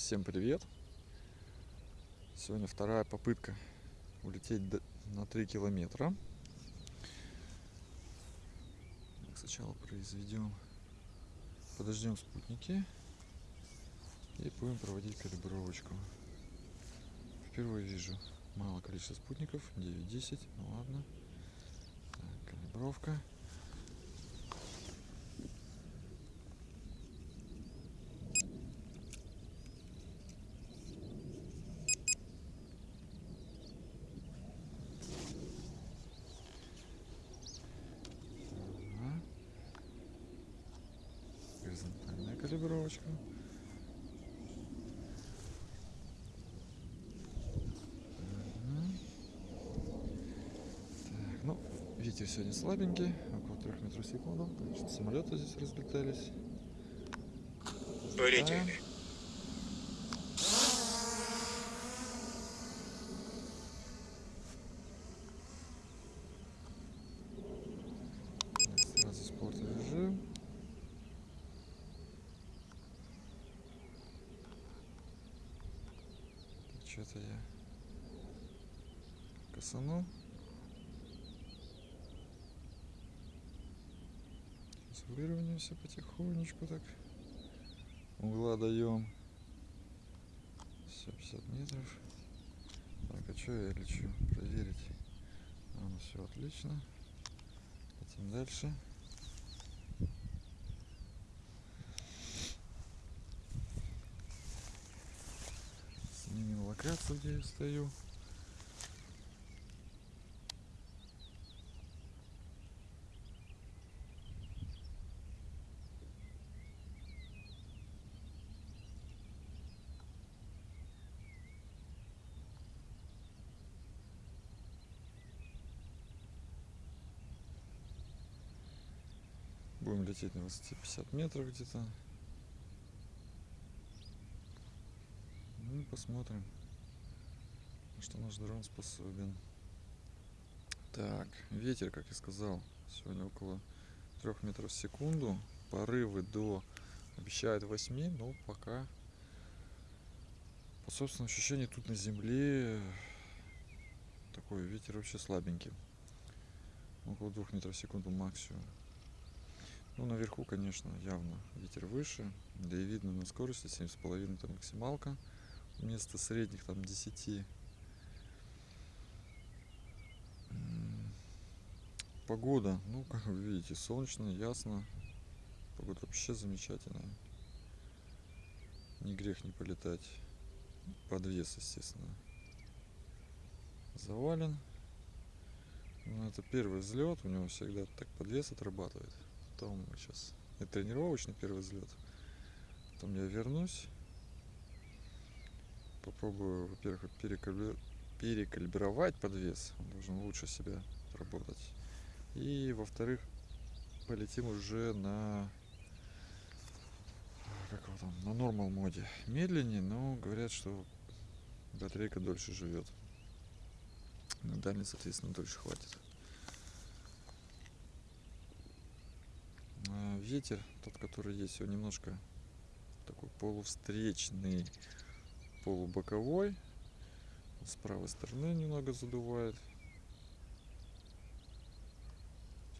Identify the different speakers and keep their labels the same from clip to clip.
Speaker 1: Всем привет! Сегодня вторая попытка улететь на 3 километра. Так, Сначала произведем, подождем спутники и будем проводить калибровочку. Впервые вижу мало количество спутников, 9-10, ну ладно. Так, калибровка. Калибровочка. Так, ну, ветер сегодня слабенький, около 3 метров в секунду. Значит, самолеты здесь разлетались.
Speaker 2: Полетели.
Speaker 1: Так, Сразу спорт режим. Что-то я косанул. Сейчас выровняемся потихонечку так. Угла даем. Все, 50 метров. Так, а что я лечу? Проверить. А, ну все отлично. Летим дальше. Локацию, где я стою. Будем лететь на высоте 50 метров где-то. Ну, посмотрим, что наш дрон способен. Так, ветер, как я сказал, сегодня около 3 метров в секунду. Порывы до обещают 8, но пока по собственному ощущению тут на земле такой ветер вообще слабенький. Около 2 метров в секунду максимум. Ну, наверху, конечно, явно ветер выше. Да и видно на скорости 7,5 это максималка. Вместо средних там 10. Погода, ну, как вы видите, солнечно, ясно. Погода вообще замечательная. Не грех не полетать. Подвес, естественно, завален. Ну, это первый взлет, у него всегда так подвес отрабатывает. Потом сейчас это тренировочный первый взлет. Потом я вернусь. Попробую, во-первых, перекалибровать подвес. Он должен лучше себя работать. И, во-вторых, полетим уже на как его там, на нормал моде. Медленнее, но говорят, что батарейка дольше живет. На дальность, соответственно, дольше хватит. А, Ветер, тот, который есть, он немножко такой полувстречный, полубоковой. С правой стороны немного задувает.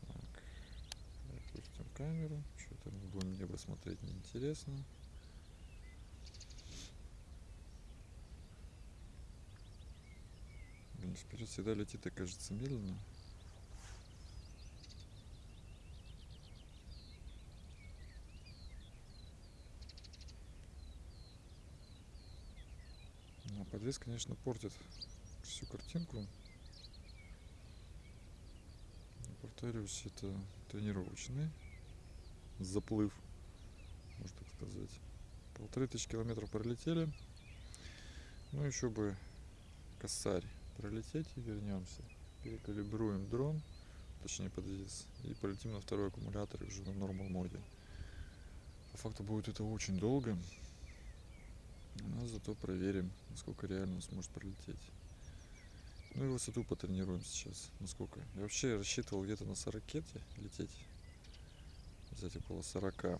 Speaker 1: Так, опустим камеру. Что-то будем небо смотреть неинтересно. Блин, вперед всегда летит, и кажется, медленно. А подвес, конечно, портит всю картинку. Но, повторюсь, это тренировочный заплыв, можно так сказать. Полторы тысячи километров пролетели. Ну, еще бы косарь пролететь и вернемся. Перекалибруем дрон, точнее подвес, и полетим на второй аккумулятор уже на нормал моде. По факту будет это очень долго, но зато проверим, насколько реально он сможет пролететь. Ну и высоту потренируем сейчас. Насколько. Я вообще рассчитывал где-то на 40 лететь. Взять около 40.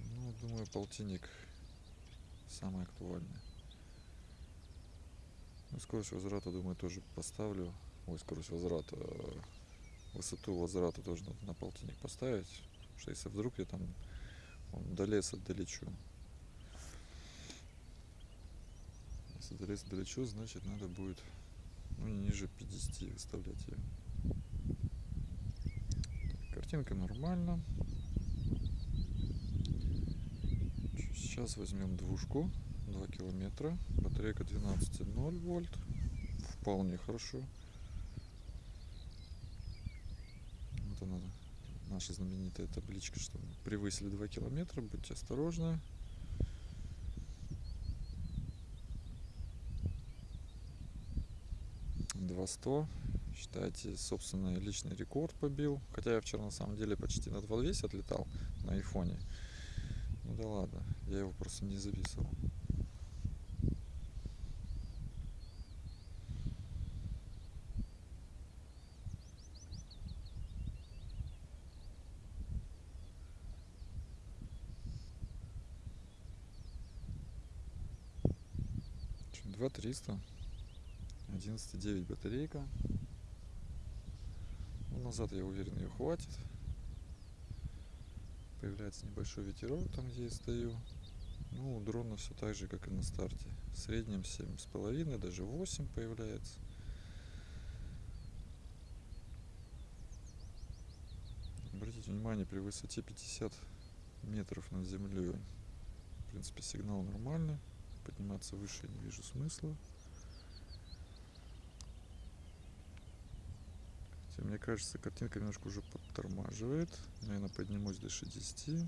Speaker 1: Ну, думаю, полтинник самое актуальное. Ну, скорость возврата, думаю, тоже поставлю. Ой, скорость возврата. э, Высоту возврата тоже надо на полтинник поставить. Потому что если вдруг я там до леса долечу. Если до леса долечу, значит надо будет ну, ниже 50 выставлять ее. Картинка нормально. Сейчас возьмем двушку 2 километра. Батарейка 12,0 вольт. Вполне хорошо. Вот она, наша знаменитая табличка, что превысили 2 километра. Будьте осторожны. Два сто. Считайте, собственный личный рекорд побил. Хотя я вчера на самом деле почти на 2.200 отлетал на айфоне. Ну да ладно, я его просто не записывал. Чё, 2300 11,9 батарейка назад я уверен ее хватит. Появляется небольшой ветерок там где я стою. Ну у дрона все так же как и на старте. В среднем семь с половиной даже 8 появляется. Обратите внимание при высоте 50 метров над землей в принципе сигнал нормальный. Подниматься выше не вижу смысла мне кажется, картинка немножко уже подтормаживает. Наверное, поднимусь до 60.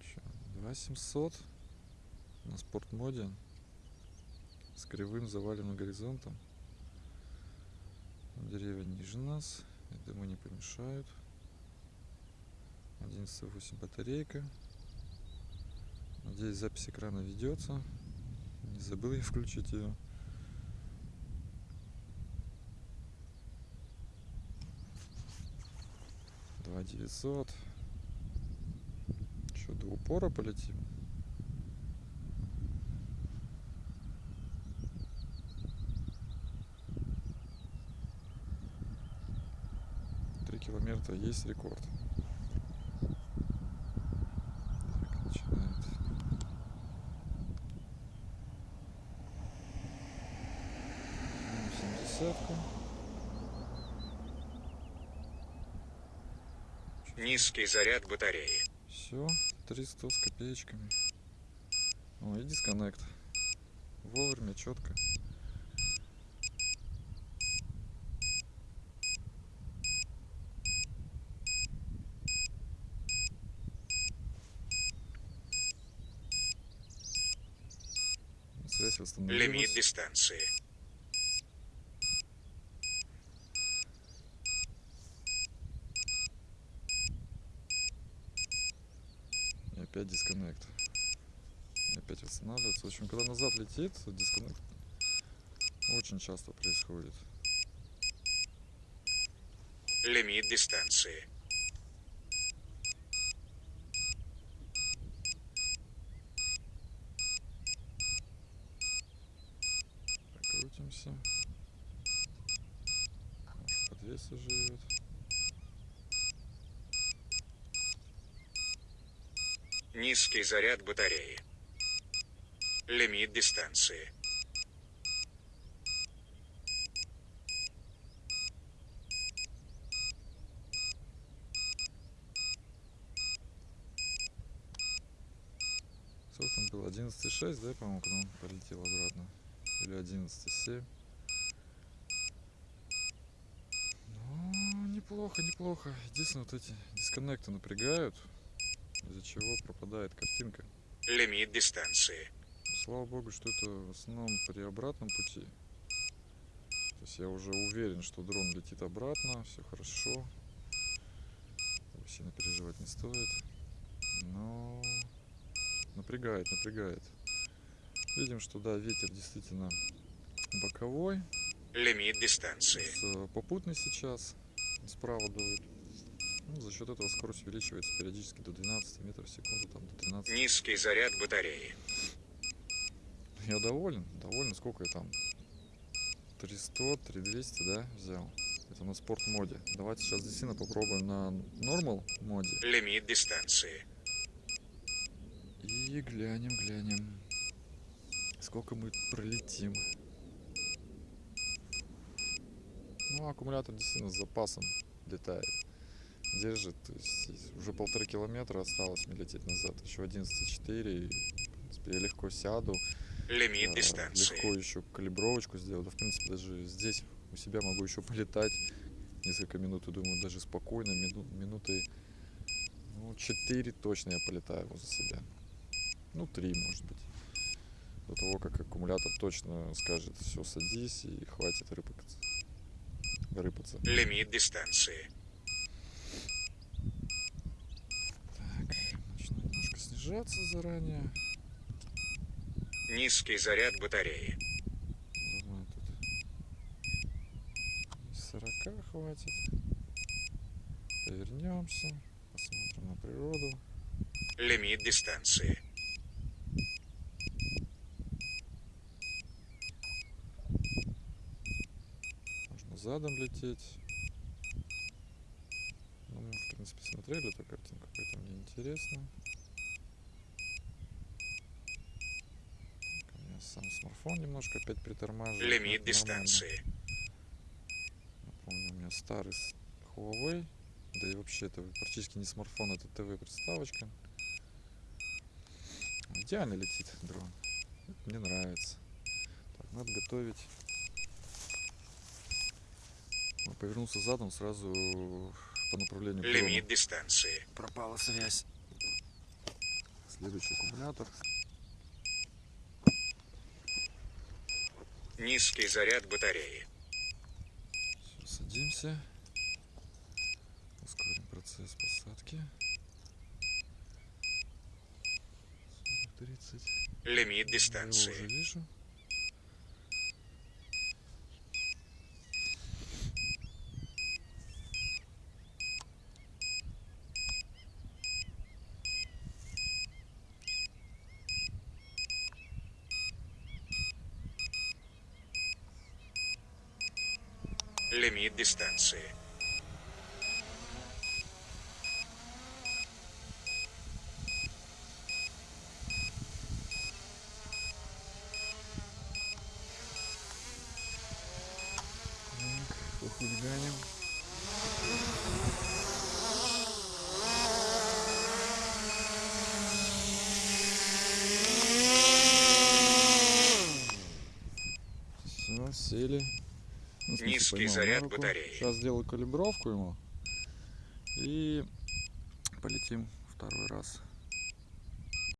Speaker 1: Чё, 2700 на спортмоде с кривым заваленным горизонтом. Деревья ниже нас, я думаю, не помешают. 11,8 батарейка. Надеюсь, запись экрана ведется. Не забыл я включить ее. Два девятьсот. Что, до упора полетим? Три километра есть рекорд. Так, начинает. Семидесятка.
Speaker 2: Низкий заряд батареи.
Speaker 1: Все, 300 с копеечками. О, и дисконнект. Вовремя, четко. Связь восстановилась.
Speaker 2: Лимит дистанции.
Speaker 1: Опять дисконнект. И опять восстанавливается. В общем, когда назад летит, дисконнект очень часто происходит.
Speaker 2: Лимит дистанции.
Speaker 1: Прокрутимся. Может, подвеса живет.
Speaker 2: Низкий заряд батареи. Лимит дистанции.
Speaker 1: Сколько там было? 11,6, да, по-моему, когда он полетел обратно? Или 11,7? Ну, неплохо, неплохо. Единственное, вот эти дисконнекты напрягают, из-за чего пропадает картинка.
Speaker 2: Лимит дистанции.
Speaker 1: Слава богу, что это в основном при обратном пути. То есть я уже уверен, что дрон летит обратно, все хорошо. Сильно переживать не стоит. Но напрягает, напрягает. Видим, что да, ветер действительно боковой.
Speaker 2: Лимит дистанции.
Speaker 1: Попутный сейчас. Справа дует. Ну, за счет этого скорость увеличивается периодически до 12 метров в секунду, там до 13.
Speaker 2: Низкий заряд батареи.
Speaker 1: Я доволен, доволен. Сколько я там? 300, 3200, да, взял? Это на спорт моде. Давайте сейчас действительно попробуем на нормал моде.
Speaker 2: Лимит дистанции.
Speaker 1: И глянем, глянем. Сколько мы пролетим. Ну, аккумулятор действительно с запасом летает. Держит. То есть уже полтора километра осталось мне лететь назад. Еще 11,4. И, в принципе, я легко сяду.
Speaker 2: Лимит
Speaker 1: А,
Speaker 2: дистанции.
Speaker 1: Легко еще калибровочку сделал. Да, в принципе, даже здесь у себя могу еще полетать несколько минут. И думаю, даже спокойно, мину- минуты ну, 4 точно я полетаю возле себя. Ну, 3, может быть. До того, как аккумулятор точно скажет, все, садись и хватит рыпаться. Рыпаться.
Speaker 2: Лимит дистанции.
Speaker 1: Так, начну снижаться заранее.
Speaker 2: Низкий заряд батареи.
Speaker 1: Думаю, тут и 40 хватит. Повернемся, посмотрим на природу.
Speaker 2: Лимит дистанции.
Speaker 1: Можно задом лететь. Ну, мы, в принципе, смотрели эту картинку, поэтому мне интересно. Так, у меня сам смартфон немножко опять притормаживает.
Speaker 2: Лимит дистанции.
Speaker 1: Напомню, у меня старый Huawei. Да и вообще это практически не смартфон, это ТВ-приставочка. Идеально летит дрон. Это Мне нравится. Так, надо готовить. Он повернулся задом сразу по направлению.
Speaker 2: Лимит дистанции.
Speaker 1: Пропала связь. Следующий аккумулятор.
Speaker 2: Низкий заряд батареи.
Speaker 1: Всё, садимся. Ускорим процесс посадки. 40, 30.
Speaker 2: Лимит
Speaker 1: Я его уже
Speaker 2: дистанции.
Speaker 1: вижу.
Speaker 2: Лимит дистанции.
Speaker 1: Так, похулиганим. Все, сели.
Speaker 2: Низкий
Speaker 1: на
Speaker 2: заряд
Speaker 1: руку.
Speaker 2: батареи.
Speaker 1: Сейчас сделаю калибровку ему. И полетим второй раз.